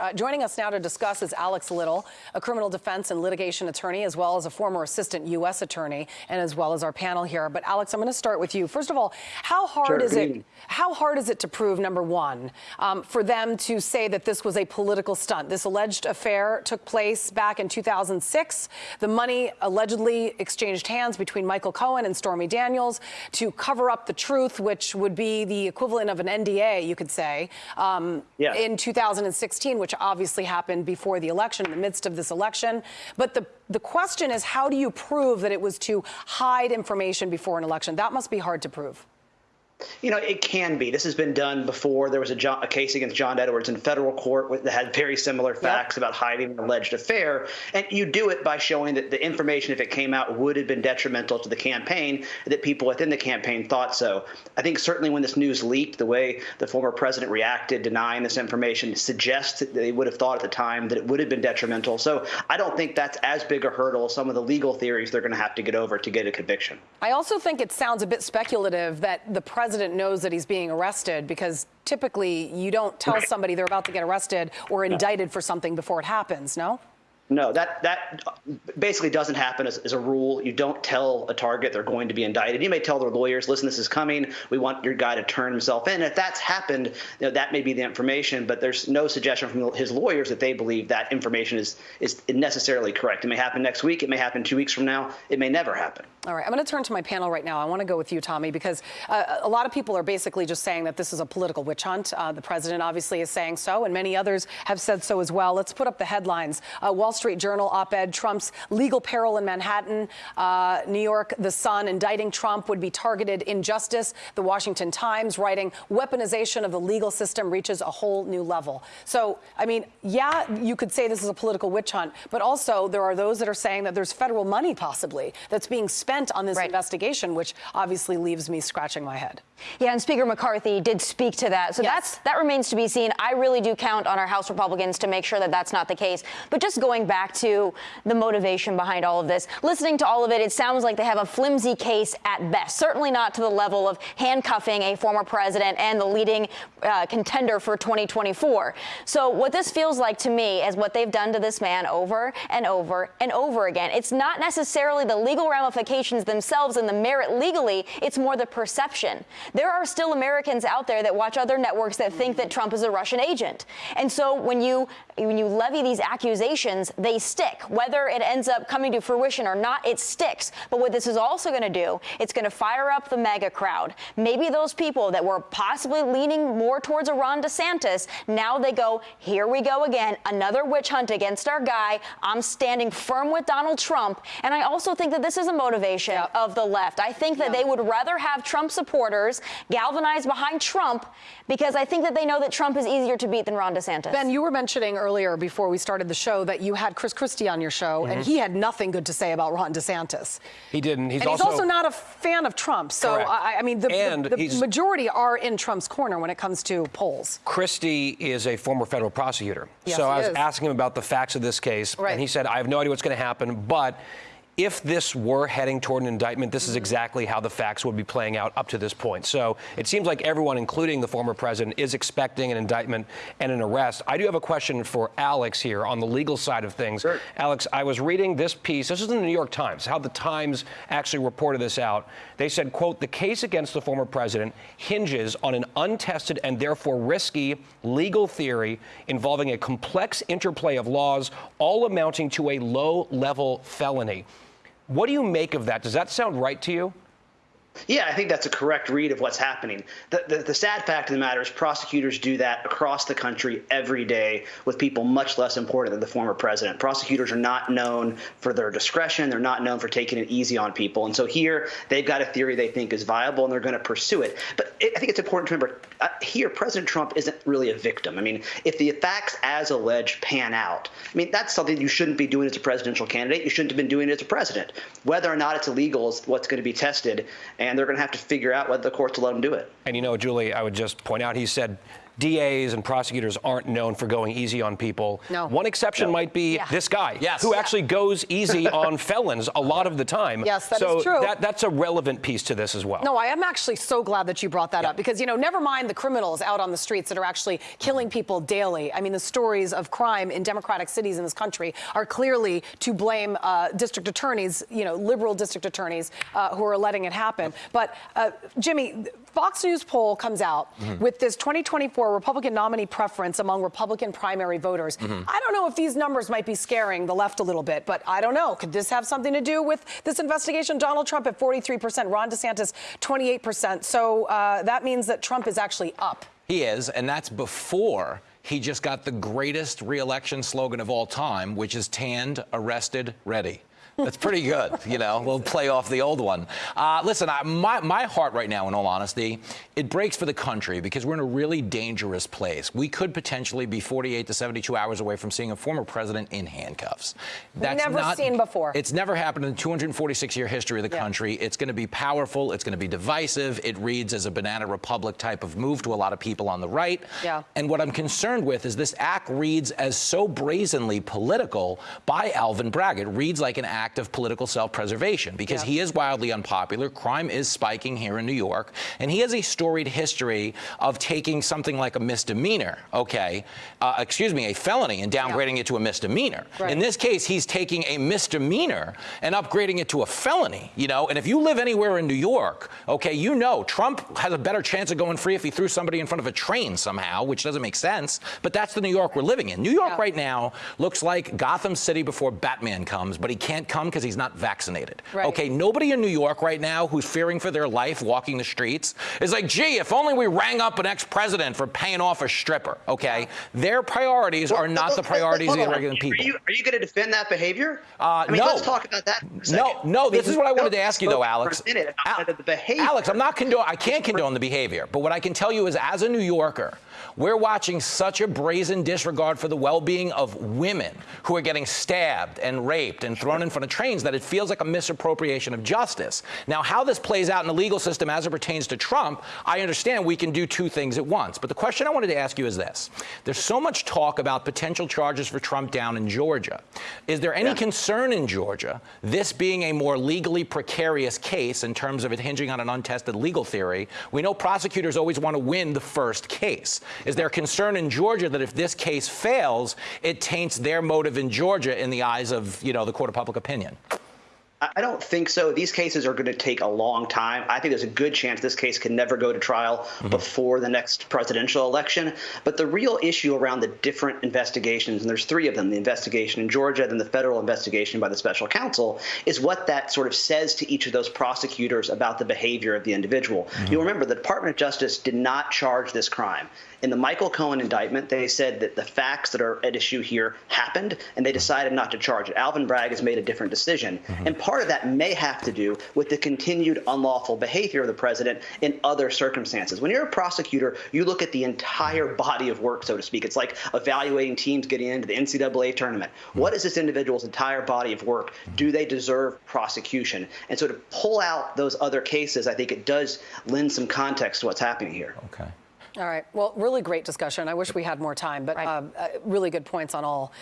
Uh, joining us now to discuss is Alex Little, a criminal defense and litigation attorney, as well as a former assistant U.S. attorney, and as well as our panel here. But Alex, I'm going to start with you. First of all, how hard sure, is it? How hard is it to prove number one um, for them to say that this was a political stunt? This alleged affair took place back in 2006. The money allegedly exchanged hands between Michael Cohen and Stormy Daniels to cover up the truth, which would be the equivalent of an NDA, you could say, um, yeah. in 2016, which which obviously happened before the election, in the midst of this election. But the, the question is, how do you prove that it was to hide information before an election? That must be hard to prove. You know, it can be. This has been done before. There was a, John, a case against John Edwards in federal court with, that had very similar facts yep. about hiding an alleged affair. And you do it by showing that the information, if it came out, would have been detrimental to the campaign, that people within the campaign thought so. I think certainly when this news leaked, the way the former president reacted, denying this information, suggests that they would have thought at the time that it would have been detrimental. So I don't think that's as big a hurdle as some of the legal theories they're going to have to get over to get a conviction. I also think it sounds a bit speculative that the president president knows that he's being arrested because typically you don't tell somebody they're about to get arrested or indicted for something before it happens, no? No, that that basically doesn't happen as, as, a rule. You don't tell a target they're going to be indicted. You may tell their lawyers, "Listen, this is coming. We want your guy to turn himself in." If that's happened, you know, that may be the information, but there's no suggestion from his lawyers that they believe that information is is necessarily correct. It may happen next week. It may happen two weeks from now. It may never happen. All right, I'm going to turn to my panel right now. I want to go with you, Tommy, because uh, a lot of people are basically just saying that this is a political witch hunt. Uh, the president obviously is saying so, and many others have said so as well. Let's put up the headlines. Uh, Wall Street Journal op-ed: Trump's legal peril in Manhattan. Uh, New York, The Sun, indicting Trump would be targeted injustice. The Washington Times writing weaponization of the legal system reaches a whole new level. So, I mean, yeah, you could say this is a political witch hunt, but also there are those that are saying that there's federal money possibly that's being spent on this right. investigation, which obviously leaves me scratching my head. Yeah, and Speaker McCarthy did speak to that. So yes. that's that remains to be seen. I really do count on our House Republicans to make sure that that's not the case. But just going back to the motivation behind all of this, listening to all of it, it sounds like they have a flimsy case at best. Certainly not to the level of handcuffing a former president and the leading uh, contender for 2024. So what this feels like to me is what they've done to this man over and over and over again. It's not necessarily the legal ramifications themselves and the merit legally, it's more the perception. There are still Americans out there that watch other networks that think that Trump is a Russian agent. And so when you when you levy these accusations, they stick. Whether it ends up coming to fruition or not, it sticks. But what this is also going to do, it's going to fire up the MAGA crowd. Maybe those people that were possibly leaning more towards a Ron DeSantis, now they go, here we go again, another witch hunt against our guy. I'm standing firm with Donald Trump. And I also think that this is a motivation yep. of the left. I think that yep. they would rather have Trump supporters galvanized behind Trump because I think that they know that Trump is easier to beat than Ron DeSantis. Ben, you were mentioning earlier before we started the show that you had Chris Christie on your show, mm-hmm. and he had nothing good to say about Ron DeSantis. He didn't. He's, and also, he's also not a fan of Trump. So, I, I, mean, the, the, the majority are in Trump's corner when it comes to polls. Christie is a former federal prosecutor. Yes, so I was is. asking him about the facts of this case, right. and he said, I have no idea what's going to happen, but if this were heading toward an indictment, this is exactly how the facts would be playing out up to this point. So it seems like everyone, including the former president, is expecting an indictment and an arrest. I do have a question for Alex here on the legal side of things. Sure. Alex, I was reading this piece. This is in the New York Times, how the Times actually reported this out. They said, quote, the case against the former president hinges on an untested and therefore risky legal theory involving a complex interplay of laws, all amounting to a low level felony. What do you make of that? Does that sound right to you? Yeah, I think that's a correct read of what's happening. The, the, the, sad fact of the matter is prosecutors do that across the country every day with people much less important than the former president. Prosecutors are not known for their discretion. They're not known for taking it easy on people. And so here they've got a theory they think is viable and they're going to pursue it. But it, I think it's important to remember uh, here President Trump isn't really a victim. I mean, if the facts as alleged pan out, I mean, that's something you shouldn't be doing as a presidential candidate. You shouldn't have been doing it as a president. Whether or not it's illegal is what's going to be tested. And they're going to have to figure out whether the courts will let them do it. And you know, Julie, I would just point out, he said DAs and prosecutors aren't known for going easy on people. No. One exception might be Yeah. this guy, Yes. who Yeah. actually goes easy on felons a lot of the time. Yes, that is so true. That, that's a relevant piece to this as well. No, I am actually so glad that you brought that up because, you know, never mind the criminals out on the streets that are actually killing people daily. I mean, the stories of crime in democratic cities in this country are clearly to blame uh, district attorneys, you know, liberal district attorneys uh, who are letting it happen. But, uh, Jimmy, Fox News poll comes out with this 2024 Republican nominee preference among Republican primary voters. I don't know if these numbers might be scaring the left a little bit, but I don't know. Could this have something to do with this investigation? Donald Trump at 43%, Ron DeSantis 28%. So uh, that means that Trump is actually up. He is, and that's before he just got the greatest reelection slogan of all time, which is tanned, arrested, ready. That's pretty good, you know. We'll play off the old one. Uh, listen, I, my, my heart right now, in all honesty, it breaks for the country because we're in a really dangerous place. We could potentially be 48 to 72 hours away from seeing a former president in handcuffs. That's Never not, seen before. It's never happened in the 246 year history of the Yeah. country. It's going to be powerful. It's going to be divisive. It reads as a banana republic type of move to a lot of people on the right. Yeah. And what I'm concerned with is this act reads as so brazenly political by Alvin Bragg. It reads like an act of political self-preservation because Yeah. he is wildly unpopular. Crime is spiking here in New York, and he has a storied history of taking something like a misdemeanor, okay, uh, excuse me, a felony, and downgrading it to a misdemeanor. Right. In this case, he's taking a misdemeanor and upgrading it to a felony, you know. And if you live anywhere in New York, okay, you know Trump has a better chance of going free if he threw somebody in front of a train somehow, which doesn't make sense. But that's the New York we're living in. New York Yeah. right now looks like Gotham City before Batman comes, but he can't come because he's not vaccinated. Right. Okay, nobody in New York right now who's fearing for their life walking the streets is like, gee, if only we rang up an ex-president for paying off a stripper. Okay, their priorities are not the priorities of the regular people. Are you, you going to defend that behavior? Uh, I mean, no. let's talk about that. For a No, no. This is what I wanted to ask you, though, spoke for a Alex. minute about Al- the behavior. Alex, I'm not condoning, I can't condone the behavior, but what I can tell you is, as a New Yorker, we're watching such a brazen disregard for the well-being of women who are getting stabbed and raped and thrown in front of trains that it feels like a misappropriation of justice. Now, how this plays out in the legal system as it pertains to Trump, I understand we can do two things at once. But the question I wanted to ask you is this: There's so much talk about potential charges for Trump down in Georgia. Is there any Yeah. concern in Georgia, this being a more legally precarious case in terms of it hinging on an untested legal theory? We know prosecutors always want to win the first case. Is there concern in Georgia that if this case fails, it taints their motive in Georgia in the eyes of, you know, the court of public opinion? I I don't think so. These cases are going to take a long time. I think there's a good chance this case can never go to trial mm-hmm. before the next presidential election. But the real issue around the different investigations, and there's three of them the investigation in Georgia, then the federal investigation by the special counsel, is what that sort of says to each of those prosecutors about the behavior of the individual. Mm-hmm. You'll remember the Department of Justice did not charge this crime. In the Michael Cohen indictment, they said that the facts that are at issue here happened, and they decided not to charge it. Alvin Bragg has made a different decision. Mm-hmm. And part of that may have to do with the continued unlawful behavior of the president in other circumstances. When you're a prosecutor, you look at the entire body of work, so to speak. It's like evaluating teams getting into the NCAA tournament. What is this individual's entire body of work? Do they deserve prosecution? And so to pull out those other cases, I think it does lend some context to what's happening here. Okay. All right. Well, really great discussion. I wish we had more time, but Right. um, uh, really good points on all